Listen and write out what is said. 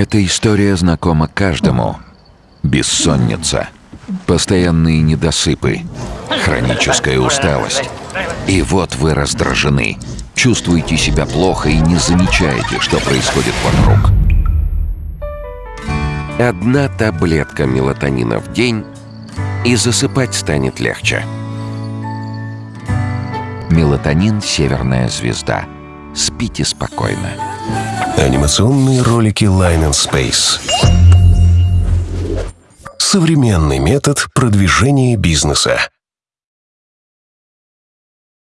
Эта история знакома каждому. Бессонница, постоянные недосыпы, хроническая усталость. И вот вы раздражены, чувствуете себя плохо и не замечаете, что происходит вокруг. Одна таблетка мелатонина в день, и засыпать станет легче. Мелатонин «Северная звезда». Спите спокойно. Анимационные ролики Line and Space. Современный метод продвижения бизнеса.